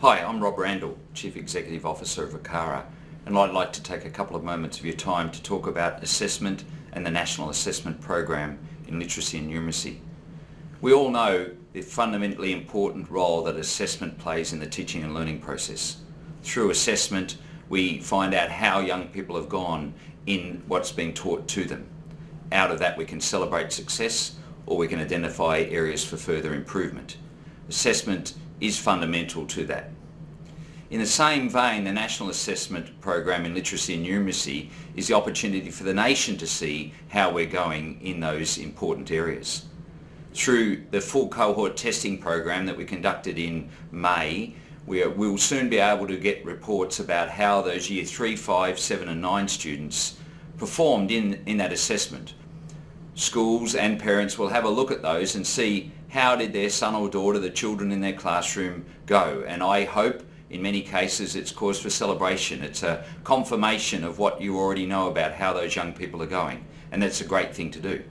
Hi, I'm Rob Randall, Chief Executive Officer of ACARA, and I'd like to take a couple of moments of your time to talk about assessment and the National Assessment Program in Literacy and Numeracy. We all know the fundamentally important role that assessment plays in the teaching and learning process. Through assessment, we find out how young people have gone in what's being taught to them. Out of that we can celebrate success or we can identify areas for further improvement. Assessment is fundamental to that. In the same vein, the National Assessment Program in Literacy and Numeracy is the opportunity for the nation to see how we're going in those important areas. Through the full cohort testing program that we conducted in May, we will soon be able to get reports about how those year 3, 5, 7 and 9 students performed in, in that assessment. Schools and parents will have a look at those and see how did their son or daughter, the children in their classroom go. And I hope in many cases it's cause for celebration. It's a confirmation of what you already know about how those young people are going. And that's a great thing to do.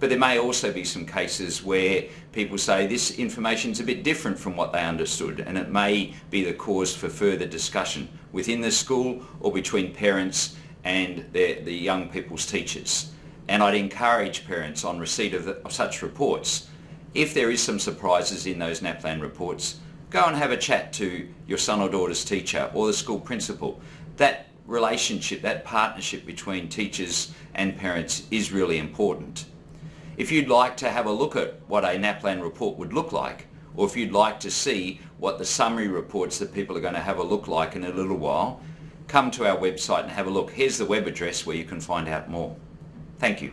But there may also be some cases where people say this information is a bit different from what they understood and it may be the cause for further discussion within the school or between parents and the, the young people's teachers. And I'd encourage parents on receipt of, the, of such reports, if there is some surprises in those NAPLAN reports, go and have a chat to your son or daughter's teacher or the school principal. That relationship, that partnership between teachers and parents is really important. If you'd like to have a look at what a NAPLAN report would look like, or if you'd like to see what the summary reports that people are going to have a look like in a little while, come to our website and have a look. Here's the web address where you can find out more. Thank you.